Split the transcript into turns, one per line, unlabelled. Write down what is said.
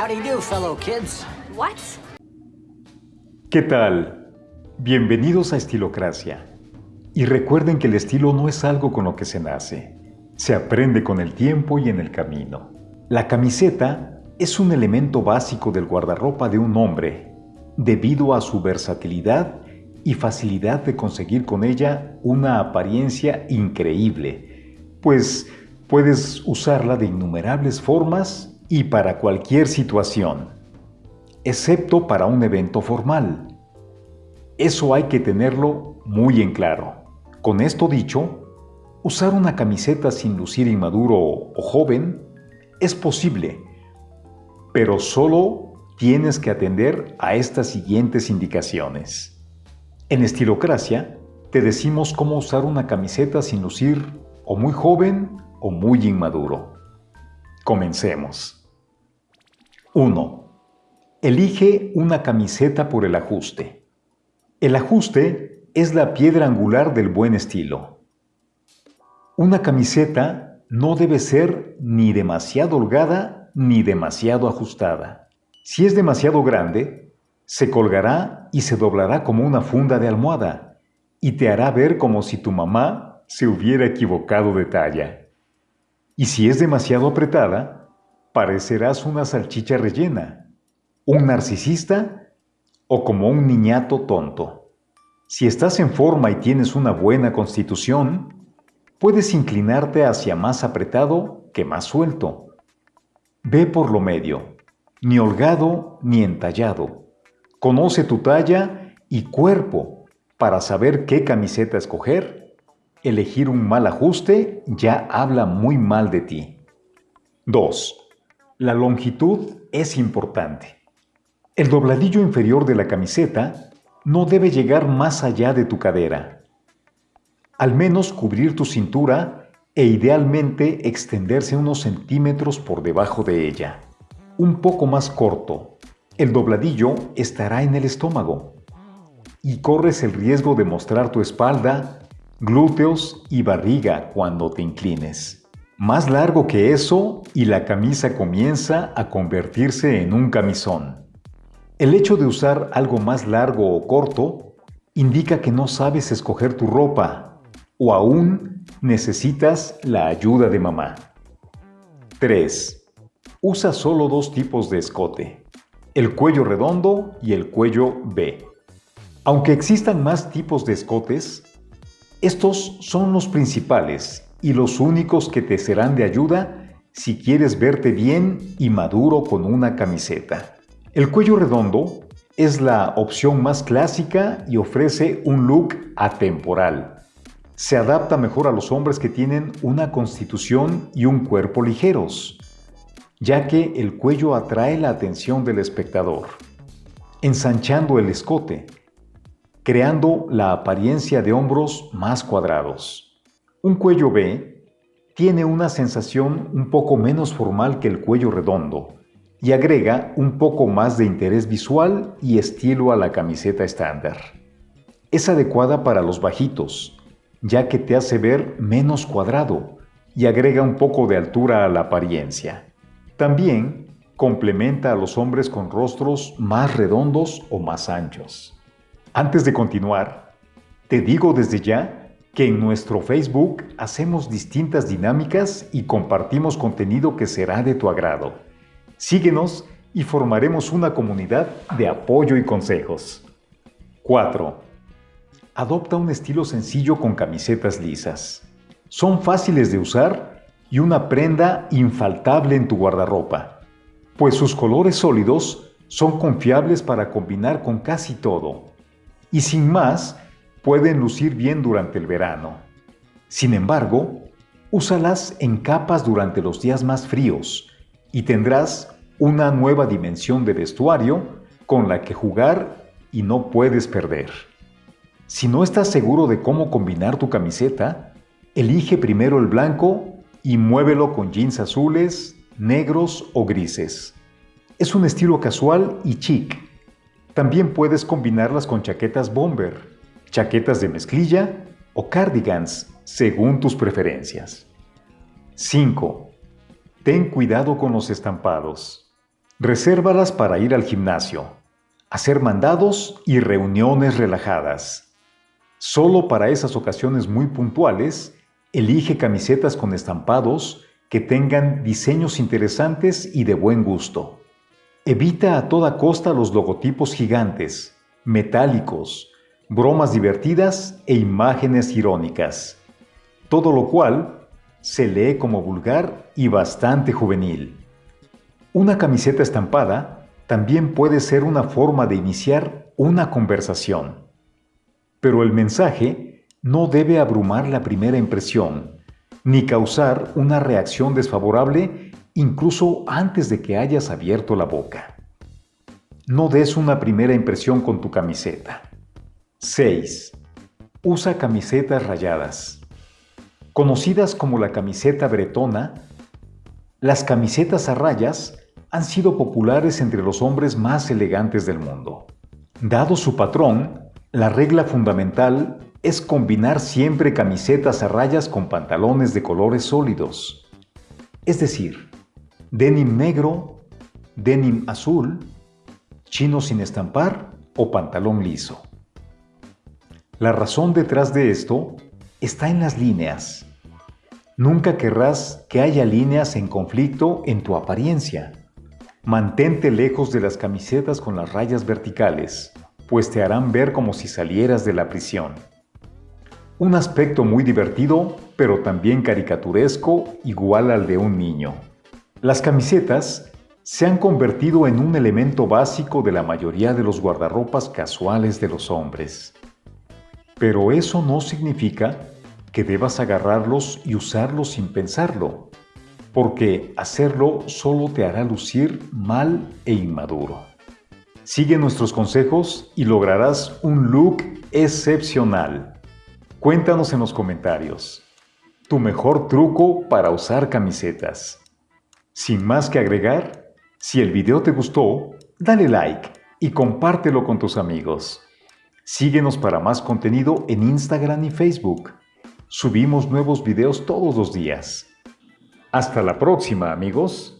Howdy do, fellow kids.
What?
¿Qué tal? Bienvenidos a Estilocracia. Y recuerden que el estilo no es algo con lo que se nace, se aprende con el tiempo y en el camino. La camiseta es un elemento básico del guardarropa de un hombre, debido a su versatilidad y facilidad de conseguir con ella una apariencia increíble, pues puedes usarla de innumerables formas y para cualquier situación, excepto para un evento formal. Eso hay que tenerlo muy en claro. Con esto dicho, usar una camiseta sin lucir inmaduro o joven es posible, pero solo tienes que atender a estas siguientes indicaciones. En Estilocracia te decimos cómo usar una camiseta sin lucir o muy joven o muy inmaduro. Comencemos. 1. Elige una camiseta por el ajuste. El ajuste es la piedra angular del buen estilo. Una camiseta no debe ser ni demasiado holgada ni demasiado ajustada. Si es demasiado grande, se colgará y se doblará como una funda de almohada y te hará ver como si tu mamá se hubiera equivocado de talla. Y si es demasiado apretada, parecerás una salchicha rellena, un narcisista o como un niñato tonto. Si estás en forma y tienes una buena constitución, puedes inclinarte hacia más apretado que más suelto. Ve por lo medio, ni holgado ni entallado. Conoce tu talla y cuerpo para saber qué camiseta escoger. Elegir un mal ajuste ya habla muy mal de ti. 2. La longitud es importante. El dobladillo inferior de la camiseta no debe llegar más allá de tu cadera. Al menos cubrir tu cintura e idealmente extenderse unos centímetros por debajo de ella. Un poco más corto, el dobladillo estará en el estómago y corres el riesgo de mostrar tu espalda, glúteos y barriga cuando te inclines. Más largo que eso y la camisa comienza a convertirse en un camisón. El hecho de usar algo más largo o corto indica que no sabes escoger tu ropa o aún necesitas la ayuda de mamá. 3. Usa solo dos tipos de escote, el cuello redondo y el cuello B. Aunque existan más tipos de escotes, estos son los principales y los únicos que te serán de ayuda si quieres verte bien y maduro con una camiseta. El cuello redondo es la opción más clásica y ofrece un look atemporal. Se adapta mejor a los hombres que tienen una constitución y un cuerpo ligeros, ya que el cuello atrae la atención del espectador, ensanchando el escote, creando la apariencia de hombros más cuadrados. Un cuello B tiene una sensación un poco menos formal que el cuello redondo, y agrega un poco más de interés visual y estilo a la camiseta estándar. Es adecuada para los bajitos, ya que te hace ver menos cuadrado y agrega un poco de altura a la apariencia. También complementa a los hombres con rostros más redondos o más anchos. Antes de continuar, te digo desde ya que en nuestro Facebook hacemos distintas dinámicas y compartimos contenido que será de tu agrado. Síguenos y formaremos una comunidad de apoyo y consejos. 4. Adopta un estilo sencillo con camisetas lisas. Son fáciles de usar y una prenda infaltable en tu guardarropa, pues sus colores sólidos son confiables para combinar con casi todo, y sin más, pueden lucir bien durante el verano. Sin embargo, úsalas en capas durante los días más fríos, y tendrás una nueva dimensión de vestuario con la que jugar y no puedes perder. Si no estás seguro de cómo combinar tu camiseta, elige primero el blanco y muévelo con jeans azules, negros o grises. Es un estilo casual y chic. También puedes combinarlas con chaquetas bomber, chaquetas de mezclilla o cardigans, según tus preferencias. 5. Ten cuidado con los estampados. Resérvalas para ir al gimnasio, hacer mandados y reuniones relajadas. Solo para esas ocasiones muy puntuales, elige camisetas con estampados que tengan diseños interesantes y de buen gusto. Evita a toda costa los logotipos gigantes, metálicos, bromas divertidas e imágenes irónicas. Todo lo cual se lee como vulgar y bastante juvenil. Una camiseta estampada también puede ser una forma de iniciar una conversación. Pero el mensaje no debe abrumar la primera impresión, ni causar una reacción desfavorable incluso antes de que hayas abierto la boca. No des una primera impresión con tu camiseta. 6. Usa camisetas rayadas. Conocidas como la camiseta bretona, las camisetas a rayas han sido populares entre los hombres más elegantes del mundo. Dado su patrón, la regla fundamental es combinar siempre camisetas a rayas con pantalones de colores sólidos. Es decir, denim negro, denim azul, chino sin estampar o pantalón liso. La razón detrás de esto está en las líneas. Nunca querrás que haya líneas en conflicto en tu apariencia. Mantente lejos de las camisetas con las rayas verticales, pues te harán ver como si salieras de la prisión. Un aspecto muy divertido, pero también caricaturesco, igual al de un niño. Las camisetas se han convertido en un elemento básico de la mayoría de los guardarropas casuales de los hombres. Pero eso no significa que debas agarrarlos y usarlos sin pensarlo porque hacerlo solo te hará lucir mal e inmaduro. Sigue nuestros consejos y lograrás un look excepcional. Cuéntanos en los comentarios tu mejor truco para usar camisetas. Sin más que agregar, si el video te gustó, dale like y compártelo con tus amigos. Síguenos para más contenido en Instagram y Facebook. Subimos nuevos videos todos los días. Hasta la próxima, amigos.